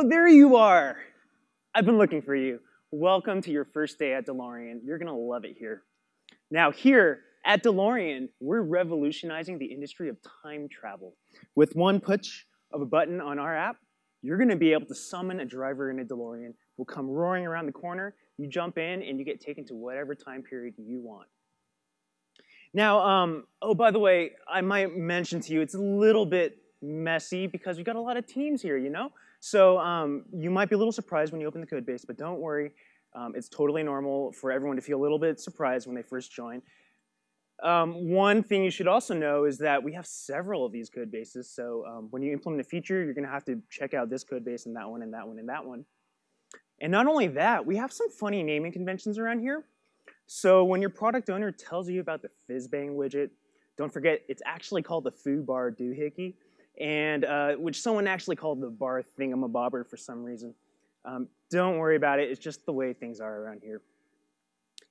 Oh, there you are. I've been looking for you. Welcome to your first day at DeLorean. You're going to love it here. Now, here at DeLorean, we're revolutionizing the industry of time travel. With one push of a button on our app, you're going to be able to summon a driver in a DeLorean. We'll come roaring around the corner, you jump in, and you get taken to whatever time period you want. Now, um, oh, by the way, I might mention to you, it's a little bit messy because we've got a lot of teams here, you know? So um, you might be a little surprised when you open the code base, but don't worry. Um, it's totally normal for everyone to feel a little bit surprised when they first join. Um, one thing you should also know is that we have several of these code bases. So um, when you implement a feature, you're going to have to check out this code base and that one and that one and that one. And not only that, we have some funny naming conventions around here. So when your product owner tells you about the FizzBang widget, don't forget it's actually called the foo bar doohickey and uh, which someone actually called the bar thingamabobber for some reason. Um, don't worry about it. It's just the way things are around here.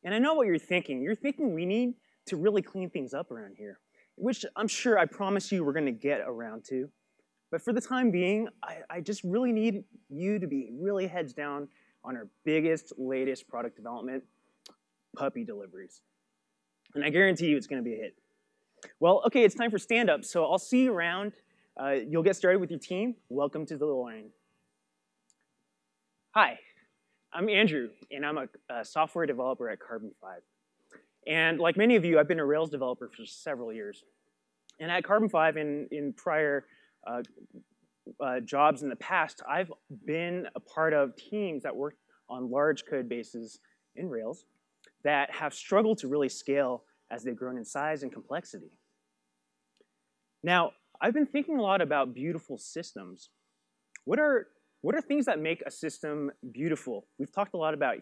And I know what you're thinking. You're thinking we need to really clean things up around here, which I'm sure I promise you we're going to get around to. But for the time being, I, I just really need you to be really heads down on our biggest, latest product development, puppy deliveries. And I guarantee you it's going to be a hit. Well, okay, it's time for stand-up, so I'll see you around. Uh, you'll get started with your team. Welcome to the line. Hi, I'm Andrew, and I'm a, a, software developer at Carbon 5. And like many of you, I've been a Rails developer for several years. And at Carbon 5, in, in prior uh, uh, jobs in the past, I've been a part of teams that work on large code bases in Rails that have struggled to really scale as they've grown in size and complexity. Now, I've been thinking a lot about beautiful systems. What are, what are things that make a system beautiful? We've talked a lot about,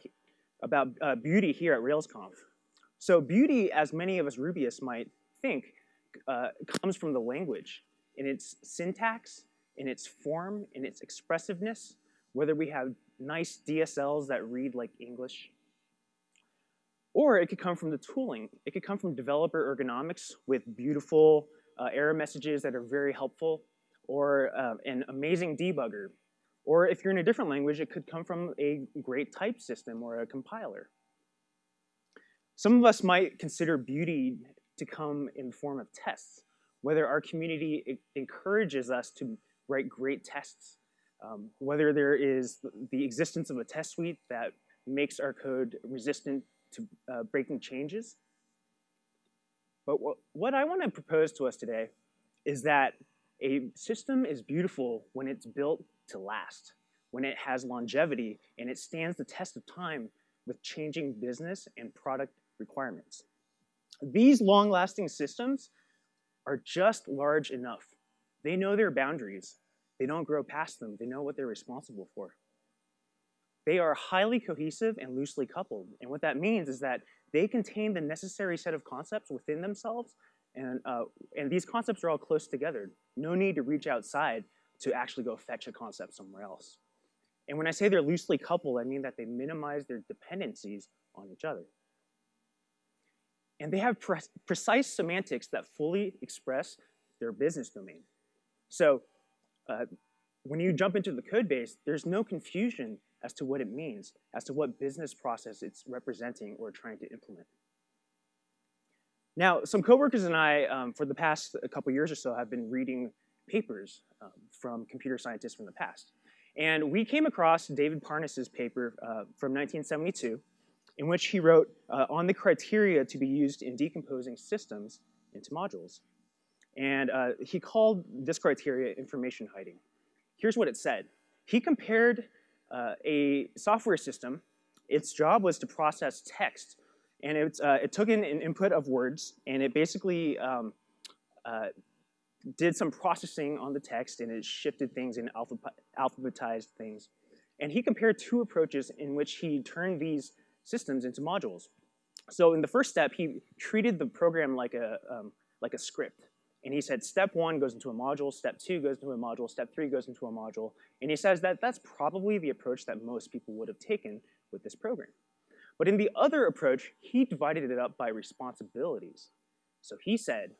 about uh, beauty here at RailsConf. So beauty, as many of us Rubyists might think, uh, comes from the language in its syntax, in its form, in its expressiveness, whether we have nice DSLs that read like English. Or it could come from the tooling. It could come from developer ergonomics with beautiful uh, error messages that are very helpful, or uh, an amazing debugger. Or if you're in a different language, it could come from a great type system or a compiler. Some of us might consider beauty to come in the form of tests, whether our community encourages us to write great tests, um, whether there is the existence of a test suite that makes our code resistant to uh, breaking changes, but what, what I want to propose to us today is that a system is beautiful when it's built to last, when it has longevity and it stands the test of time with changing business and product requirements. These long-lasting systems are just large enough. They know their boundaries. They don't grow past them. They know what they're responsible for. They are highly cohesive and loosely coupled. And what that means is that they contain the necessary set of concepts within themselves, and, uh, and these concepts are all close together. No need to reach outside to actually go fetch a concept somewhere else. And when I say they're loosely coupled, I mean that they minimize their dependencies on each other. And they have pre precise semantics that fully express their business domain. So uh, when you jump into the code base, there's no confusion as to what it means, as to what business process it's representing or trying to implement. Now, some coworkers and I, um, for the past a couple years or so, have been reading papers um, from computer scientists from the past. And we came across David Parnas's paper uh, from 1972, in which he wrote uh, on the criteria to be used in decomposing systems into modules. And uh, he called this criteria information hiding. Here's what it said. He compared uh, a software system, its job was to process text. And it, uh, it took in an input of words, and it basically um, uh, did some processing on the text, and it shifted things and alphabetized things. And he compared two approaches in which he turned these systems into modules. So in the first step, he treated the program like a, um, like a script. And he said step one goes into a module, step two goes into a module, step three goes into a module. And he says that that's probably the approach that most people would have taken with this program. But in the other approach, he divided it up by responsibilities. So he said,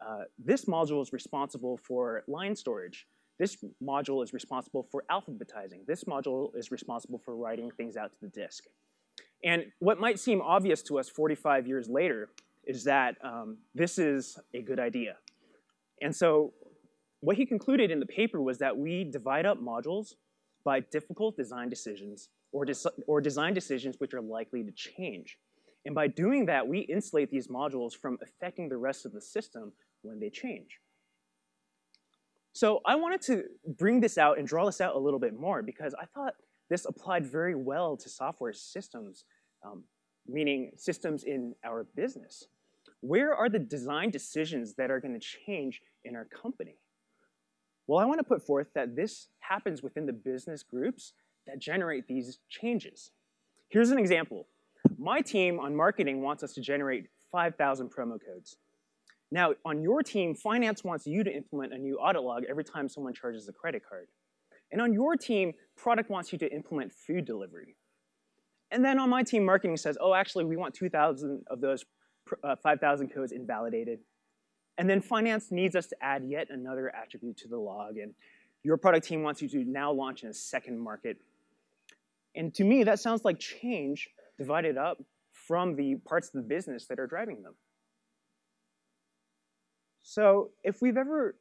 uh, this module is responsible for line storage. This module is responsible for alphabetizing. This module is responsible for writing things out to the disk. And what might seem obvious to us 45 years later is that um, this is a good idea. And so what he concluded in the paper was that we divide up modules by difficult design decisions or, or design decisions which are likely to change. And by doing that, we insulate these modules from affecting the rest of the system when they change. So I wanted to bring this out and draw this out a little bit more because I thought this applied very well to software systems, um, meaning systems in our business. Where are the design decisions that are going to change in our company? Well, I want to put forth that this happens within the business groups that generate these changes. Here's an example. My team on marketing wants us to generate 5,000 promo codes. Now, on your team, finance wants you to implement a new audit log every time someone charges a credit card. And on your team, product wants you to implement food delivery. And then on my team, marketing says, oh, actually, we want 2,000 of those uh, 5,000 codes invalidated. And then finance needs us to add yet another attribute to the log. And your product team wants you to now launch in a second market. And to me, that sounds like change divided up from the parts of the business that are driving them. So if we've ever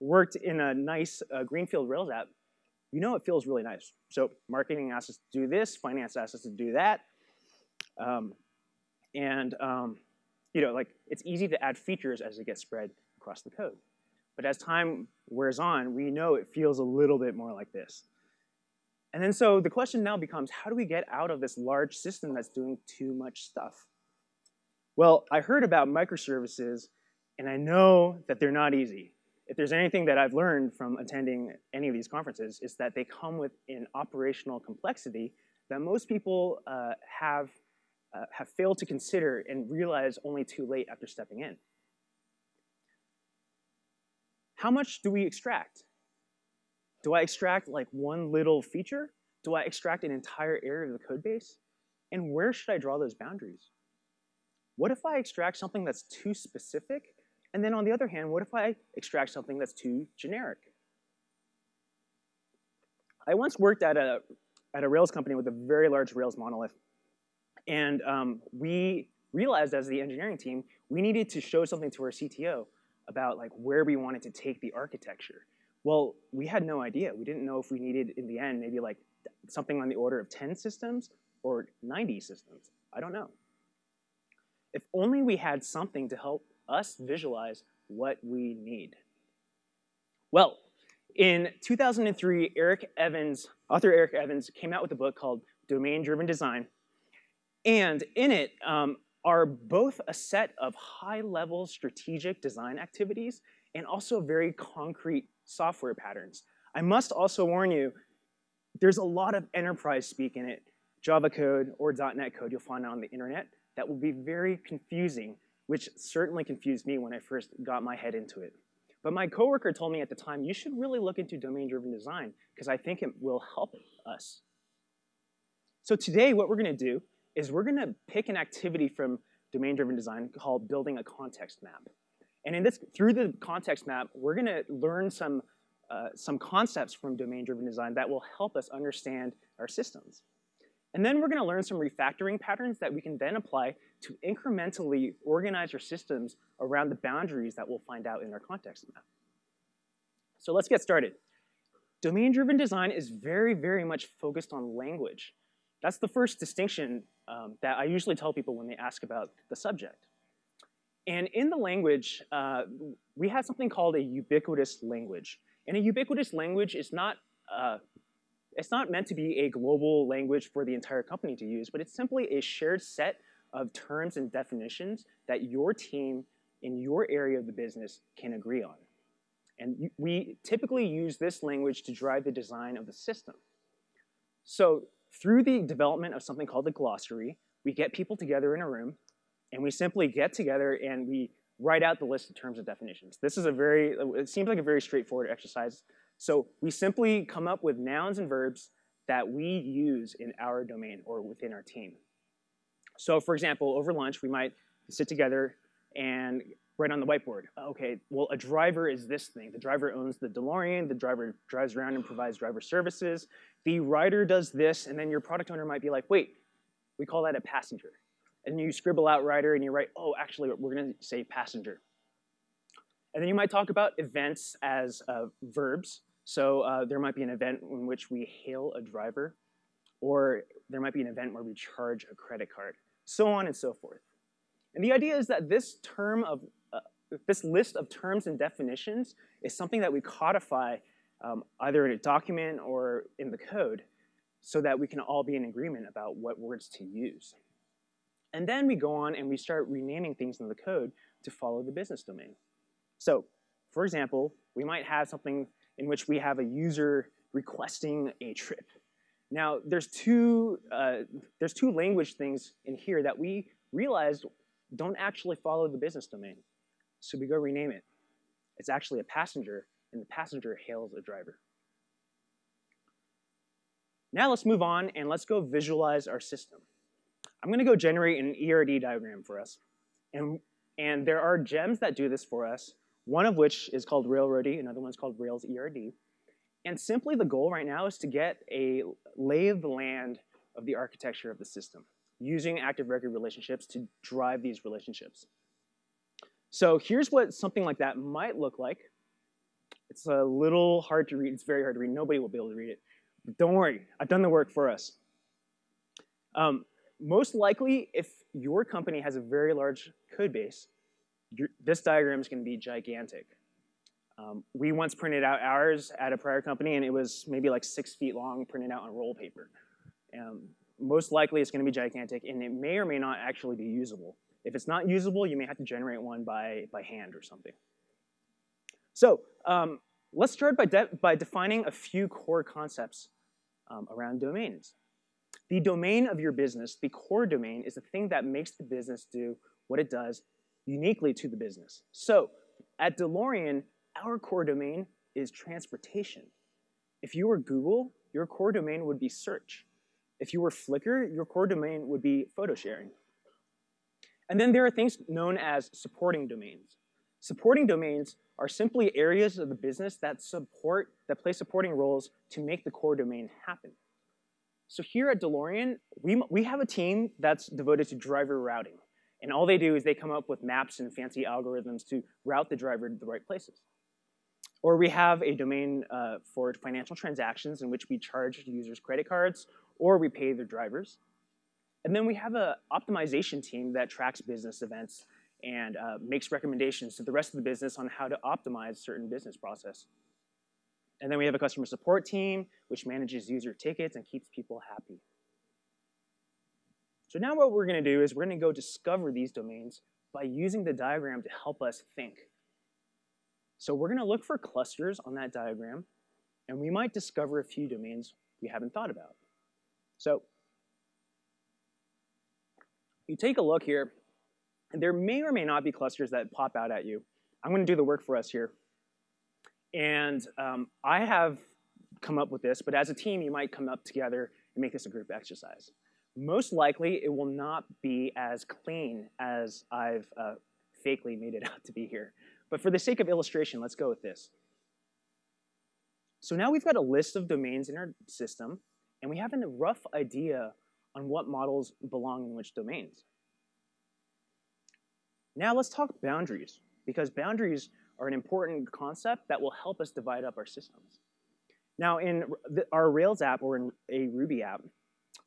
worked in a nice uh, Greenfield Rails app, you know it feels really nice. So marketing asks us to do this, finance asks us to do that. Um, and um, you know, like it's easy to add features as it gets spread across the code. But as time wears on, we know it feels a little bit more like this. And then so the question now becomes, how do we get out of this large system that's doing too much stuff? Well, I heard about microservices, and I know that they're not easy. If there's anything that I've learned from attending any of these conferences, is that they come with an operational complexity that most people uh, have uh, have failed to consider and realize only too late after stepping in. How much do we extract? Do I extract like one little feature? Do I extract an entire area of the code base? And where should I draw those boundaries? What if I extract something that's too specific? And then on the other hand, what if I extract something that's too generic? I once worked at a, at a Rails company with a very large Rails monolith. And um, we realized as the engineering team, we needed to show something to our CTO about like where we wanted to take the architecture. Well, we had no idea. We didn't know if we needed, in the end, maybe like something on the order of 10 systems or 90 systems. I don't know. If only we had something to help us visualize what we need. Well, in 2003, Eric Evans, author Eric Evans, came out with a book called Domain-Driven Design, and in it um, are both a set of high-level strategic design activities and also very concrete software patterns. I must also warn you, there's a lot of enterprise speak in it, Java code or .NET code you'll find on the internet that will be very confusing, which certainly confused me when I first got my head into it. But my coworker told me at the time, you should really look into domain-driven design because I think it will help us. So today, what we're going to do is we're gonna pick an activity from domain-driven design called building a context map. And in this, through the context map, we're gonna learn some, uh, some concepts from domain-driven design that will help us understand our systems. And then we're gonna learn some refactoring patterns that we can then apply to incrementally organize our systems around the boundaries that we'll find out in our context map. So let's get started. Domain-driven design is very, very much focused on language. That's the first distinction um, that I usually tell people when they ask about the subject. And in the language, uh, we have something called a ubiquitous language. And a ubiquitous language is not, uh, it's not meant to be a global language for the entire company to use, but it's simply a shared set of terms and definitions that your team in your area of the business can agree on. And we typically use this language to drive the design of the system. So through the development of something called the glossary, we get people together in a room, and we simply get together and we write out the list of terms and definitions. This is a very, it seems like a very straightforward exercise. So we simply come up with nouns and verbs that we use in our domain or within our team. So for example, over lunch, we might sit together and write on the whiteboard, okay, well, a driver is this thing. The driver owns the DeLorean, the driver drives around and provides driver services. The rider does this, and then your product owner might be like, wait, we call that a passenger. And you scribble out rider and you write, oh, actually, we're gonna say passenger. And then you might talk about events as uh, verbs. So uh, there might be an event in which we hail a driver, or there might be an event where we charge a credit card, so on and so forth. And the idea is that this term of this list of terms and definitions is something that we codify um, either in a document or in the code so that we can all be in agreement about what words to use. And then we go on and we start renaming things in the code to follow the business domain. So, for example, we might have something in which we have a user requesting a trip. Now, there's two, uh, there's two language things in here that we realized don't actually follow the business domain. So we go rename it. It's actually a passenger, and the passenger hails a driver. Now let's move on and let's go visualize our system. I'm gonna go generate an ERD diagram for us. And, and there are gems that do this for us, one of which is called Railroady, another one's called Rails ERD. And simply the goal right now is to get a lay of the land of the architecture of the system, using active record relationships to drive these relationships. So here's what something like that might look like. It's a little hard to read. It's very hard to read. Nobody will be able to read it. But don't worry, I've done the work for us. Um, most likely, if your company has a very large code base, this diagram is going to be gigantic. Um, we once printed out ours at a prior company, and it was maybe like six feet long, printed out on roll paper. Um, most likely, it's going to be gigantic, and it may or may not actually be usable. If it's not usable, you may have to generate one by, by hand or something. So um, let's start by, de by defining a few core concepts um, around domains. The domain of your business, the core domain, is the thing that makes the business do what it does uniquely to the business. So at DeLorean, our core domain is transportation. If you were Google, your core domain would be search. If you were Flickr, your core domain would be photo sharing. And then there are things known as supporting domains. Supporting domains are simply areas of the business that support, that play supporting roles to make the core domain happen. So here at DeLorean, we, we have a team that's devoted to driver routing. And all they do is they come up with maps and fancy algorithms to route the driver to the right places. Or we have a domain uh, for financial transactions in which we charge users credit cards or we pay their drivers. And then we have an optimization team that tracks business events and uh, makes recommendations to the rest of the business on how to optimize certain business process. And then we have a customer support team, which manages user tickets and keeps people happy. So now what we're gonna do is we're gonna go discover these domains by using the diagram to help us think. So we're gonna look for clusters on that diagram, and we might discover a few domains we haven't thought about. So you take a look here, and there may or may not be clusters that pop out at you. I'm going to do the work for us here. And um, I have come up with this, but as a team, you might come up together and make this a group exercise. Most likely, it will not be as clean as I've uh, fakely made it out to be here. But for the sake of illustration, let's go with this. So now we've got a list of domains in our system, and we have a rough idea on what models belong in which domains. Now let's talk boundaries, because boundaries are an important concept that will help us divide up our systems. Now in our Rails app or in a Ruby app,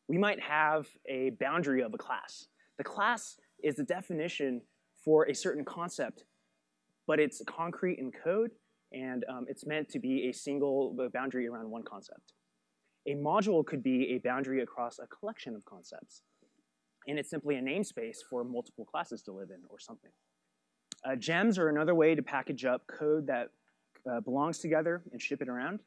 we might have a boundary of a class. The class is the definition for a certain concept, but it's concrete in code, and um, it's meant to be a single boundary around one concept. A module could be a boundary across a collection of concepts. And it's simply a namespace for multiple classes to live in or something. Uh, gems are another way to package up code that uh, belongs together and ship it around.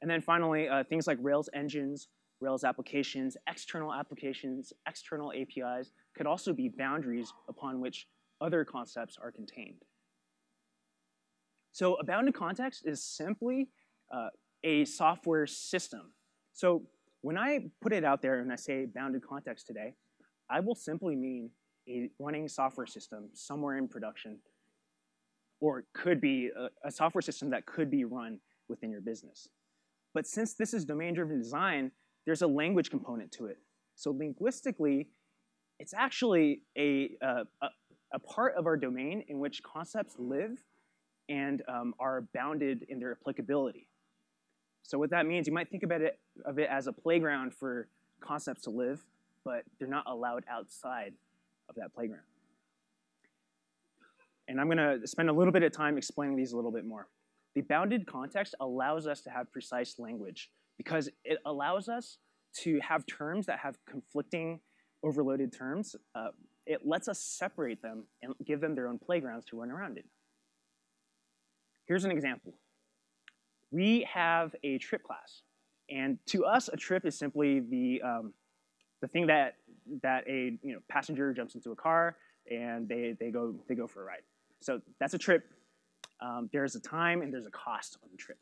And then finally, uh, things like Rails engines, Rails applications, external applications, external APIs could also be boundaries upon which other concepts are contained. So a bounded context is simply uh, a software system so when I put it out there and I say bounded context today, I will simply mean a running software system somewhere in production or could be a, a software system that could be run within your business. But since this is domain-driven design, there's a language component to it. So linguistically, it's actually a, a, a, part of our domain in which concepts live and um, are bounded in their applicability. So what that means, you might think about it, of it as a playground for concepts to live, but they're not allowed outside of that playground. And I'm gonna spend a little bit of time explaining these a little bit more. The bounded context allows us to have precise language because it allows us to have terms that have conflicting overloaded terms. Uh, it lets us separate them and give them their own playgrounds to run around in. Here's an example. We have a trip class. And to us, a trip is simply the, um, the thing that, that a you know, passenger jumps into a car and they, they, go, they go for a ride. So that's a trip. Um, there's a time and there's a cost on the trip.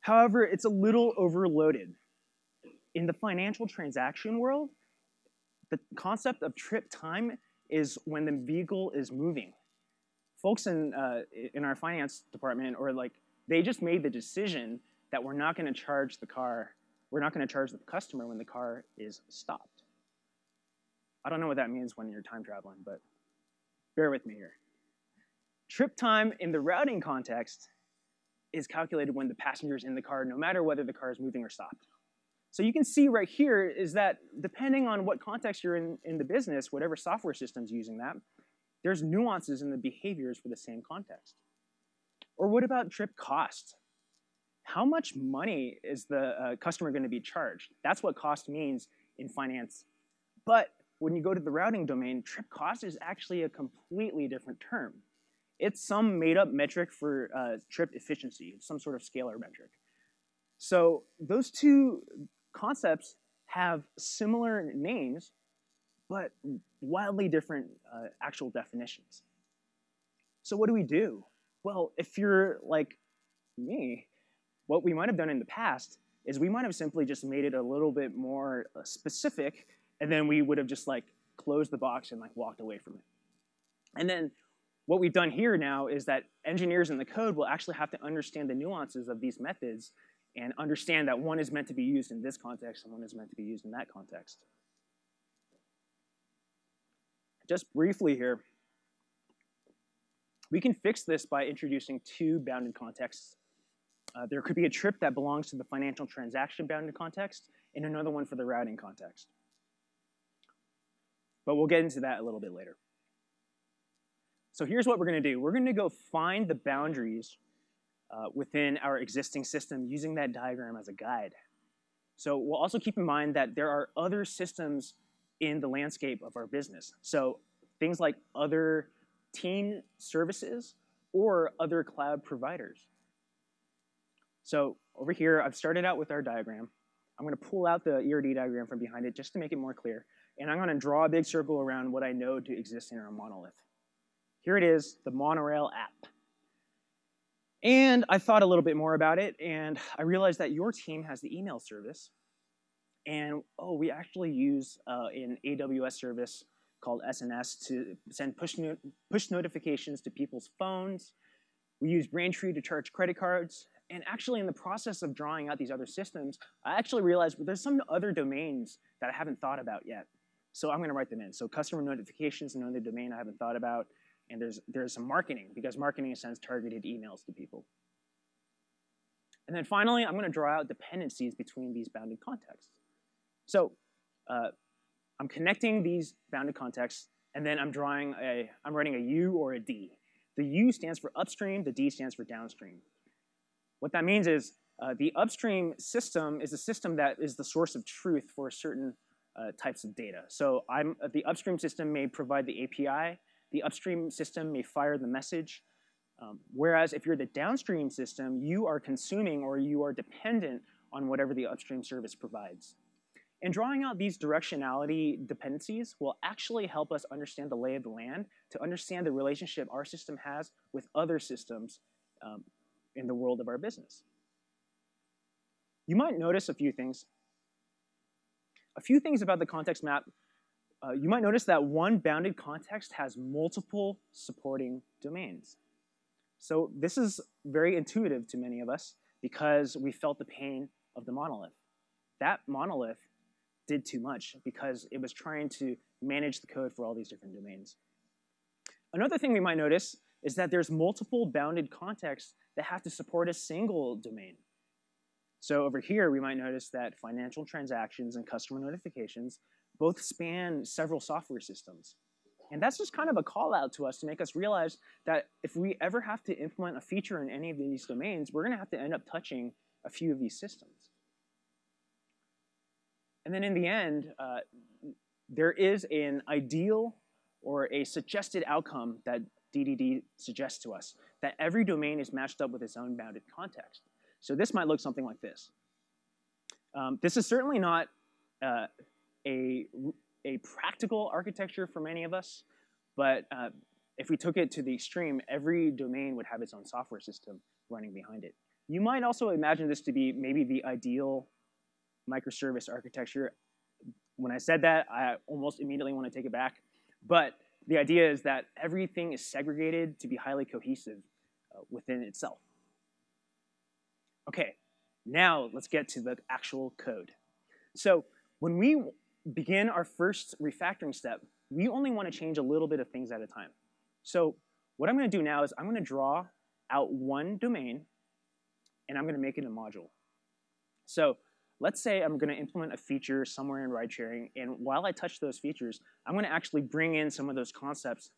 However, it's a little overloaded. In the financial transaction world, the concept of trip time is when the vehicle is moving. Folks in, uh, in our finance department, or like, they just made the decision that we're not gonna charge the car, we're not gonna charge the customer when the car is stopped. I don't know what that means when you're time traveling, but bear with me here. Trip time in the routing context is calculated when the passenger is in the car, no matter whether the car is moving or stopped. So you can see right here is that depending on what context you're in in the business, whatever software system's using that, there's nuances in the behaviors for the same context. Or what about trip cost? How much money is the uh, customer going to be charged? That's what cost means in finance. But when you go to the routing domain, trip cost is actually a completely different term. It's some made up metric for uh, trip efficiency, it's some sort of scalar metric. So those two concepts have similar names, but wildly different uh, actual definitions. So what do we do? Well, if you're like me, what we might have done in the past is we might have simply just made it a little bit more uh, specific, and then we would have just like closed the box and like walked away from it. And then what we've done here now is that engineers in the code will actually have to understand the nuances of these methods and understand that one is meant to be used in this context and one is meant to be used in that context. Just briefly here, we can fix this by introducing two bounded contexts. Uh, there could be a trip that belongs to the financial transaction bounded context and another one for the routing context. But we'll get into that a little bit later. So here's what we're going to do. We're going to go find the boundaries uh, within our existing system using that diagram as a guide. So we'll also keep in mind that there are other systems in the landscape of our business. So things like other team services or other cloud providers. So over here, I've started out with our diagram. I'm going to pull out the ERD diagram from behind it just to make it more clear. And I'm going to draw a big circle around what I know to exist in our monolith. Here it is, the monorail app. And I thought a little bit more about it, and I realized that your team has the email service. And oh, we actually use uh, an AWS service called SNS to send push, no push notifications to people's phones. We use Braintree to charge credit cards. And actually, in the process of drawing out these other systems, I actually realized there's some other domains that I haven't thought about yet. So I'm going to write them in. So customer notifications, another domain I haven't thought about. And there's, there's some marketing, because marketing sends targeted emails to people. And then finally, I'm going to draw out dependencies between these bounded contexts. So uh, I'm connecting these bounded contexts, and then I'm drawing a, I'm writing a U or a D. The U stands for upstream, the D stands for downstream. What that means is uh, the upstream system is a system that is the source of truth for certain uh, types of data. So I'm, the upstream system may provide the API, the upstream system may fire the message. Um, whereas if you're the downstream system, you are consuming or you are dependent on whatever the upstream service provides. And drawing out these directionality dependencies will actually help us understand the lay of the land to understand the relationship our system has with other systems um, in the world of our business. You might notice a few things. A few things about the context map uh, you might notice that one bounded context has multiple supporting domains. So this is very intuitive to many of us because we felt the pain of the monolith. That monolith did too much because it was trying to manage the code for all these different domains. Another thing we might notice is that there's multiple bounded contexts that have to support a single domain. So over here, we might notice that financial transactions and customer notifications both span several software systems. And that's just kind of a call out to us to make us realize that if we ever have to implement a feature in any of these domains, we're gonna have to end up touching a few of these systems. And then in the end, uh, there is an ideal or a suggested outcome that DDD suggests to us, that every domain is matched up with its own bounded context. So this might look something like this. Um, this is certainly not uh, a, a practical architecture for many of us, but uh, if we took it to the extreme, every domain would have its own software system running behind it. You might also imagine this to be maybe the ideal microservice architecture. When I said that, I almost immediately want to take it back. But the idea is that everything is segregated to be highly cohesive uh, within itself. Okay, now let's get to the actual code. So when we begin our first refactoring step, we only want to change a little bit of things at a time. So what I'm going to do now is I'm going to draw out one domain, and I'm going to make it a module. So let's say I'm going to implement a feature somewhere in ride sharing, and while I touch those features, I'm going to actually bring in some of those concepts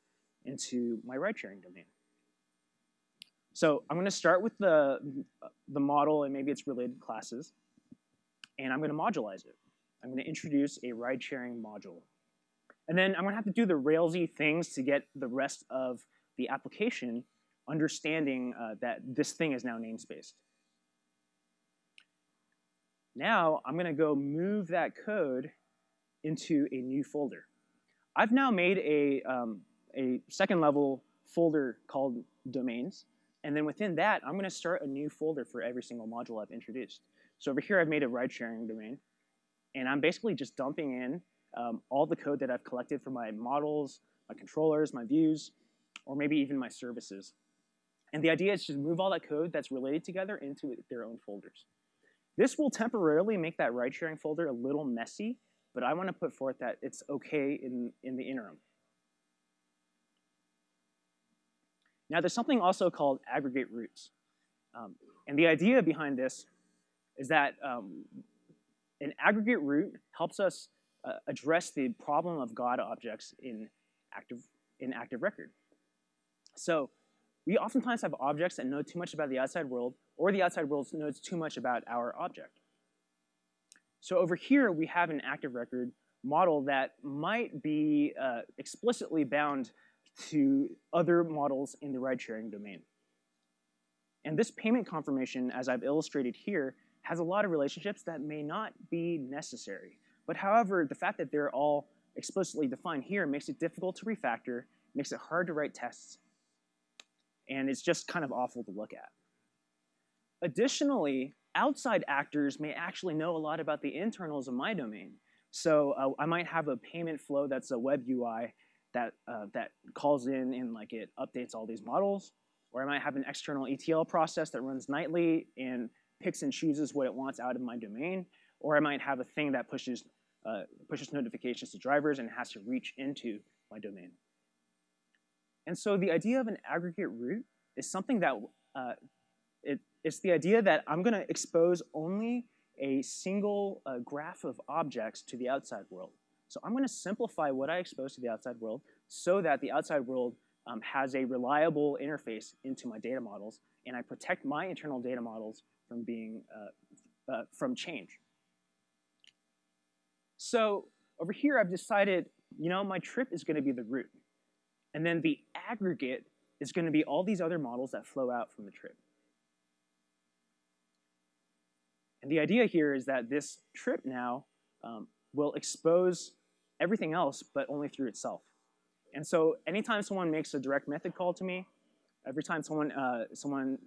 into my ride sharing domain. So I'm going to start with the, the model and maybe its related classes, and I'm going to modulize it. I'm going to introduce a ride sharing module. And then I'm going to have to do the Railsy things to get the rest of the application understanding uh, that this thing is now namespaced. Now I'm going to go move that code into a new folder. I've now made a, um, a second level folder called domains. And then within that, I'm going to start a new folder for every single module I've introduced. So over here, I've made a ride sharing domain. And I'm basically just dumping in um, all the code that I've collected for my models, my controllers, my views, or maybe even my services. And the idea is to move all that code that's related together into their own folders. This will temporarily make that ride sharing folder a little messy, but I want to put forth that it's okay in, in the interim. Now there's something also called aggregate roots. Um, and the idea behind this is that um, an aggregate root helps us uh, address the problem of God objects in active, in active record. So we oftentimes have objects that know too much about the outside world, or the outside world knows too much about our object. So over here, we have an active record model that might be uh, explicitly bound to other models in the ride-sharing domain. And this payment confirmation, as I've illustrated here, has a lot of relationships that may not be necessary. But however, the fact that they're all explicitly defined here makes it difficult to refactor, makes it hard to write tests, and it's just kind of awful to look at. Additionally, outside actors may actually know a lot about the internals of my domain. So uh, I might have a payment flow that's a web UI that, uh, that calls in and like it updates all these models. Or I might have an external ETL process that runs nightly and picks and chooses what it wants out of my domain. Or I might have a thing that pushes, uh, pushes notifications to drivers and has to reach into my domain. And so the idea of an aggregate root is something that uh, it, it's the idea that I'm going to expose only a single uh, graph of objects to the outside world. So I'm going to simplify what I expose to the outside world so that the outside world um, has a reliable interface into my data models, and I protect my internal data models from being uh, uh, from change. So over here, I've decided, you know, my trip is going to be the root, And then the aggregate is going to be all these other models that flow out from the trip. The idea here is that this trip now um, will expose everything else, but only through itself. And so anytime someone makes a direct method call to me, every time someone, uh, someone,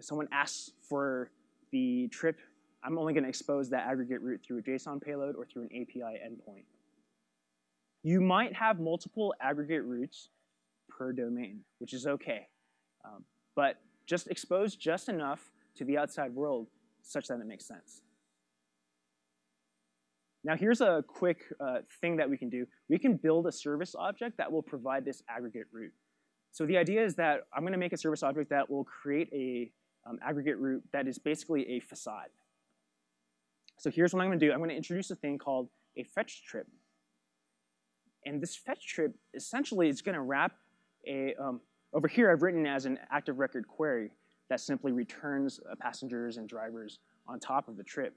someone asks for the trip, I'm only going to expose that aggregate root through a JSON payload or through an API endpoint. You might have multiple aggregate roots per domain, which is okay. Um, but just expose just enough to the outside world such that it makes sense. Now here's a quick uh, thing that we can do. We can build a service object that will provide this aggregate root. So the idea is that I'm going to make a service object that will create a um, aggregate root that is basically a facade. So here's what I'm going to do. I'm going to introduce a thing called a fetch trip. And this fetch trip essentially is going to wrap a, um, over here I've written as an active record query that simply returns uh, passengers and drivers on top of the trip.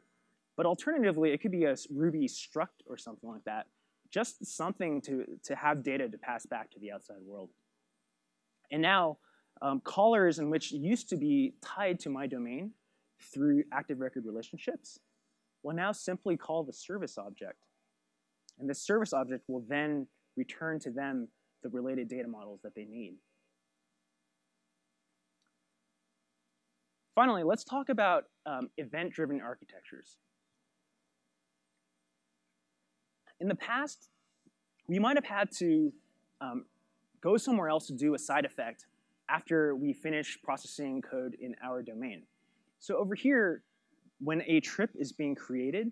But alternatively, it could be a Ruby struct or something like that, just something to, to have data to pass back to the outside world. And now, um, callers in which used to be tied to my domain through active record relationships will now simply call the service object. And this service object will then return to them the related data models that they need. Finally, let's talk about um, event-driven architectures. In the past, we might have had to um, go somewhere else to do a side effect after we finish processing code in our domain. So over here, when a trip is being created,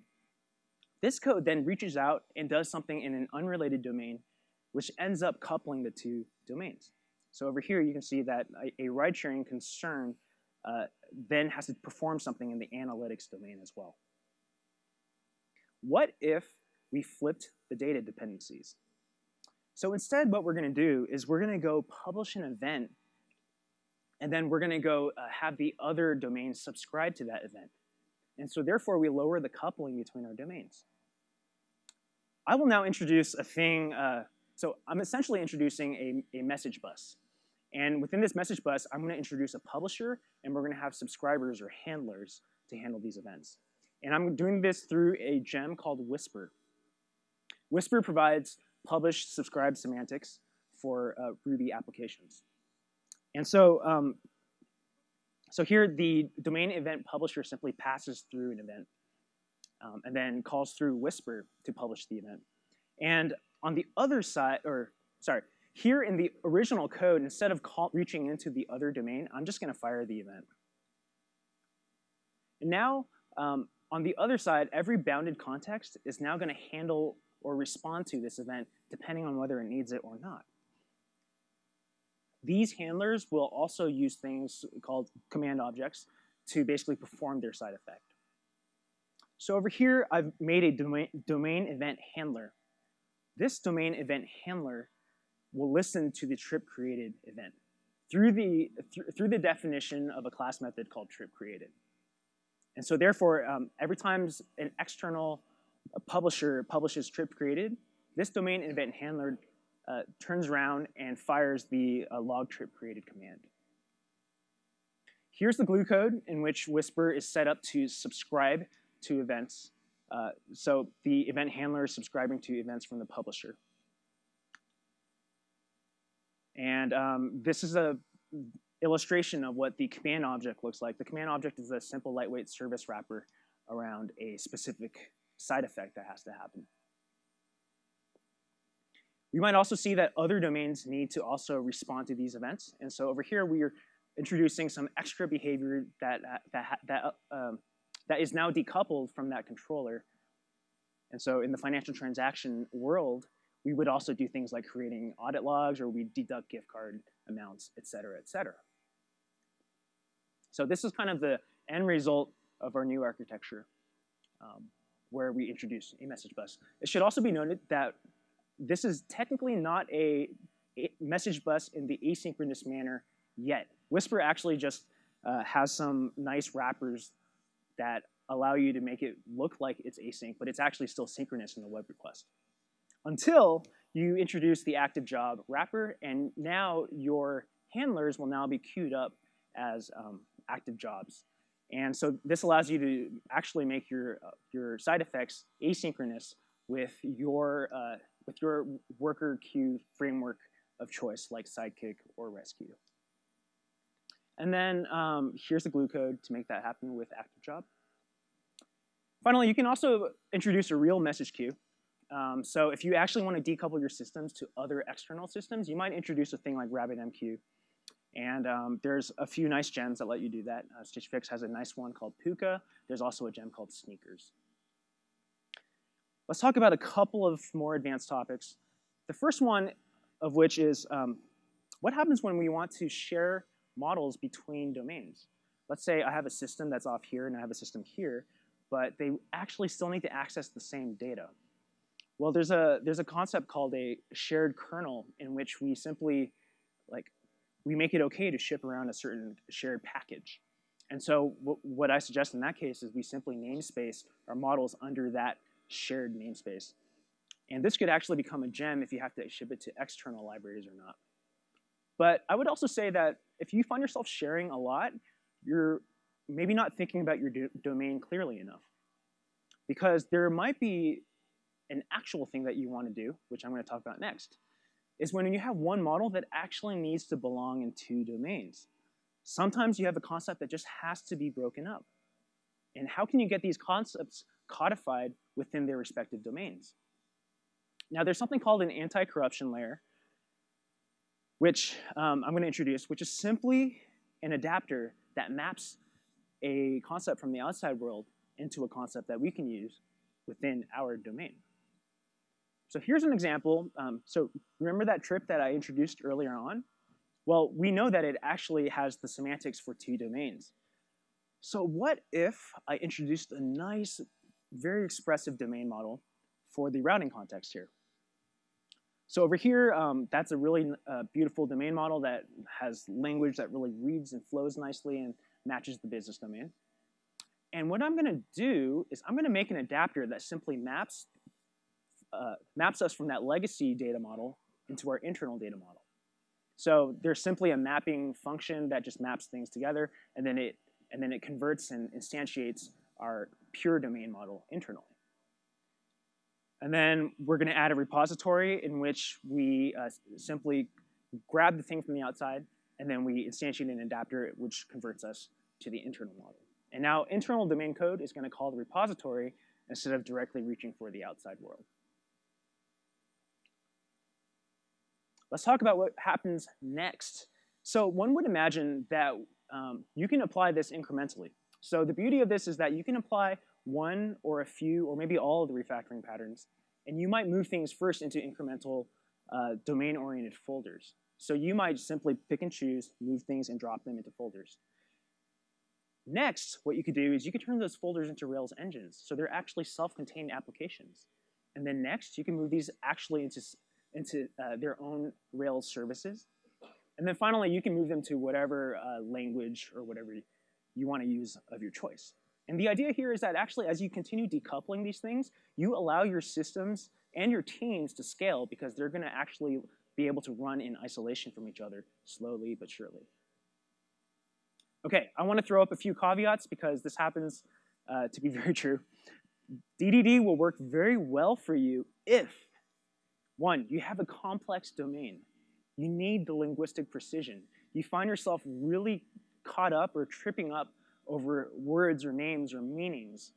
this code then reaches out and does something in an unrelated domain, which ends up coupling the two domains. So over here, you can see that a, ride-sharing concern uh, then has to perform something in the analytics domain as well. What if we flipped the data dependencies? So instead, what we're going to do is we're going to go publish an event, and then we're going to go uh, have the other domain subscribe to that event. And so therefore, we lower the coupling between our domains. I will now introduce a thing. Uh, so I'm essentially introducing a, a message bus. And within this message bus, I'm going to introduce a publisher, and we're going to have subscribers or handlers to handle these events. And I'm doing this through a gem called Wisper. Wisper provides publish subscribe semantics for uh, Ruby applications. And so, um, so here the domain event publisher simply passes through an event um, and then calls through Wisper to publish the event. And on the other side, or sorry, here in the original code, instead of call, reaching into the other domain, I'm just going to fire the event. And now, um, on the other side, every bounded context is now going to handle or respond to this event depending on whether it needs it or not. These handlers will also use things called command objects to basically perform their side effect. So over here, I've made a domain, domain event handler. This domain event handler will listen to the trip created event through the, th through the definition of a class method called trip created. And so therefore, um, every time an external publisher publishes trip created, this domain event handler uh, turns around and fires the uh, log trip created command. Here's the glue code in which Wisper is set up to subscribe to events. Uh, so the event handler is subscribing to events from the publisher. And um, this is a illustration of what the command object looks like. The command object is a simple lightweight service wrapper around a specific side effect that has to happen. We might also see that other domains need to also respond to these events. And so over here, we are introducing some extra behavior that, that, that, um, that is now decoupled from that controller. And so in the financial transaction world, we would also do things like creating audit logs or we deduct gift card amounts, et cetera, et cetera. So this is kind of the end result of our new architecture um, where we introduce a message bus. It should also be noted that this is technically not a, message bus in the asynchronous manner yet. Wisper actually just uh, has some nice wrappers that allow you to make it look like it's async, but it's actually still synchronous in the web request until you introduce the active job wrapper, and now your handlers will now be queued up as um, active jobs. And so this allows you to actually make your, uh, your side effects asynchronous with your, uh, with your worker queue framework of choice, like Sidekiq or Resque. And then um, here's the glue code to make that happen with active job. Finally, you can also introduce a real message queue Um, so if you actually want to decouple your systems to other external systems, you might introduce a thing like RabbitMQ. And um, there's a few nice gems that let you do that. Uh, Stitch Fix has a nice one called Pwwka. There's also a gem called Sneakers. Let's talk about a couple of more advanced topics. The first one of which is um, what happens when we want to share models between domains? Let's say I have a system that's off here and I have a system here, but they actually still need to access the same data. Well, there's a, there's a concept called a shared kernel in which we simply, like, we make it okay to ship around a certain shared package. And so what I suggest in that case is we simply namespace our models under that shared namespace. And this could actually become a gem if you have to ship it to external libraries or not. But I would also say that if you find yourself sharing a lot, you're maybe not thinking about your do domain clearly enough. Because there might be an actual thing that you want to do, which I'm going to talk about next, is when you have one model that actually needs to belong in two domains. Sometimes you have a concept that just has to be broken up. And how can you get these concepts codified within their respective domains? Now, there's something called an anti-corruption layer, which um, I'm going to introduce, which is simply an adapter that maps a concept from the outside world into a concept that we can use within our domain. So here's an example. Um, so remember that trip that I introduced earlier on? Well, we know that it actually has the semantics for two domains. So what if I introduced a nice, very expressive domain model for the routing context here? So over here, um, that's a really uh, beautiful domain model that has language that really reads and flows nicely and matches the business domain. And what I'm going to do is I'm going to make an adapter that simply maps, uh, maps us from that legacy data model into our internal data model. So there's simply a mapping function that just maps things together, and then it, and then it converts and instantiates our pure domain model internally. And then we're going to add a repository in which we uh, simply grab the thing from the outside, and then we instantiate an adapter which converts us to the internal model. And now internal domain code is going to call the repository instead of directly reaching for the outside world. Let's talk about what happens next. So one would imagine that um, you can apply this incrementally. So the beauty of this is that you can apply one or a few or maybe all of the refactoring patterns. And you might move things first into incremental uh, domain-oriented folders. So you might simply pick and choose, move things, and drop them into folders. Next, what you could do is you could turn those folders into Rails engines. So they're actually self-contained applications. And then next, you can move these actually into, into uh, their own Rails services. And then finally, you can move them to whatever uh, language or whatever you want to use of your choice. And the idea here is that actually as you continue decoupling these things, you allow your systems and your teams to scale because they're going to actually be able to run in isolation from each other slowly but surely. Okay, I want to throw up a few caveats because this happens uh, to be very true. DDD will work very well for you if, one, you have a complex domain. You need the linguistic precision. You find yourself really caught up or tripping up over words or names or meanings.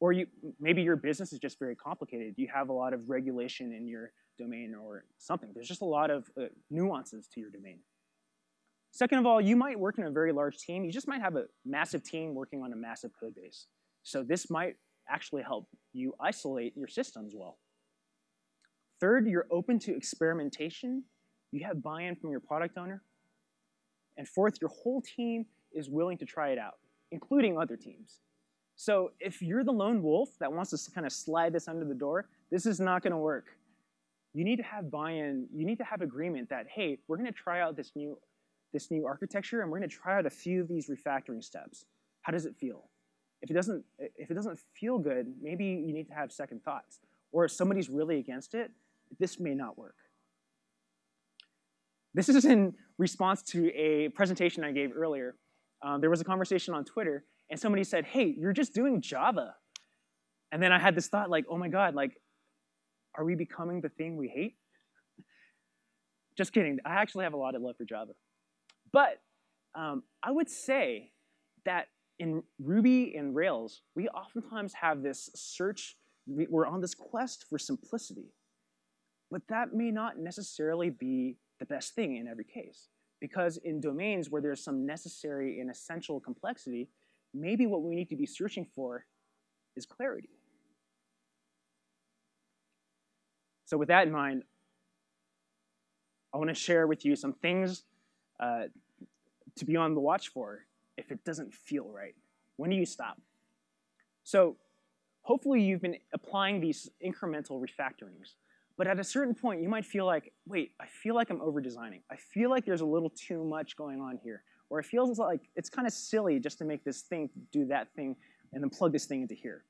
Or you, maybe your business is just very complicated. You have a lot of regulation in your domain or something. There's just a lot of uh, nuances to your domain. Second of all, you might work in a very large team. You just might have a massive team working on a massive code base. So this might actually help you isolate your systems well. Third, you're open to experimentation. You have buy-in from your product owner. And fourth, your whole team is willing to try it out, including other teams. So if you're the lone wolf that wants to kind of slide this under the door, this is not going to work. You need to have buy-in. You need to have agreement that, hey, we're going to try out this new, this new architecture, and we're going to try out a few of these refactoring steps. How does it feel? If it doesn't, if it doesn't feel good, maybe you need to have second thoughts. Or if somebody's really against it, this may not work. This is in response to a presentation I gave earlier um, there was a conversation on Twitter, and somebody said, hey, you're just doing Java. And then I had this thought like, oh my God, like, are we becoming the thing we hate? just kidding. I actually have a lot of love for Java. But um, I would say that in Ruby and Rails, we oftentimes have this search we're on this quest for simplicity. But that may not necessarily be the best thing in every case. Because in domains where there's some necessary and essential complexity, maybe what we need to be searching for is clarity. So with that in mind, I want to share with you some things uh, to be on the watch for if it doesn't feel right. When do you stop? So hopefully you've been applying these incremental refactorings. But at a certain point, you might feel like, wait, I feel like I'm over-designing. I feel like there's a little too much going on here. Or it feels like it's kind of silly just to make this thing do that thing and then plug this thing into here.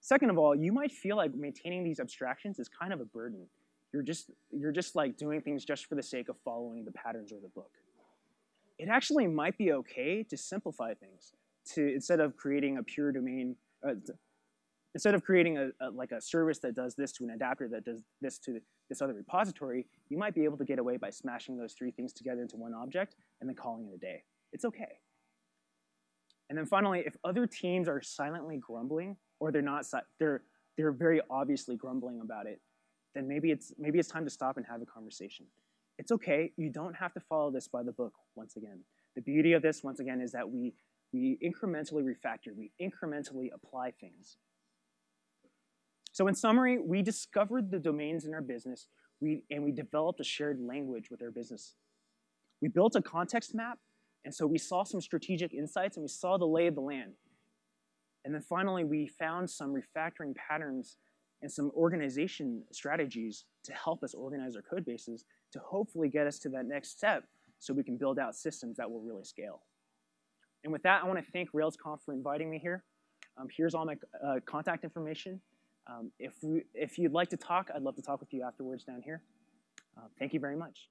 Second of all, you might feel like maintaining these abstractions is kind of a burden. You're just, you're just like doing things just for the sake of following the patterns or the book. It actually might be okay to simplify things, to instead of creating a pure domain, uh, instead of creating a, a, like a service that does this to an adapter that does this to this other repository, you might be able to get away by smashing those three things together into one object and then calling it a day. It's okay. And then finally, if other teams are silently grumbling, or they're not, they're, they're very obviously grumbling about it, then maybe it's, maybe it's time to stop and have a conversation. It's okay, you don't have to follow this by the book once again. The beauty of this, once again, is that we, we incrementally refactor, we incrementally apply things. So in summary, we discovered the domains in our business we, and we developed a shared language with our business. We built a context map, and so we saw some strategic insights and we saw the lay of the land. And then finally, we found some refactoring patterns and some organization strategies to help us organize our code bases to hopefully get us to that next step so we can build out systems that will really scale. And with that, I want to thank RailsConf for inviting me here. Um, here's all my uh, contact information. Um, if, we, if you'd like to talk, I'd love to talk with you afterwards down here. Uh, thank you very much.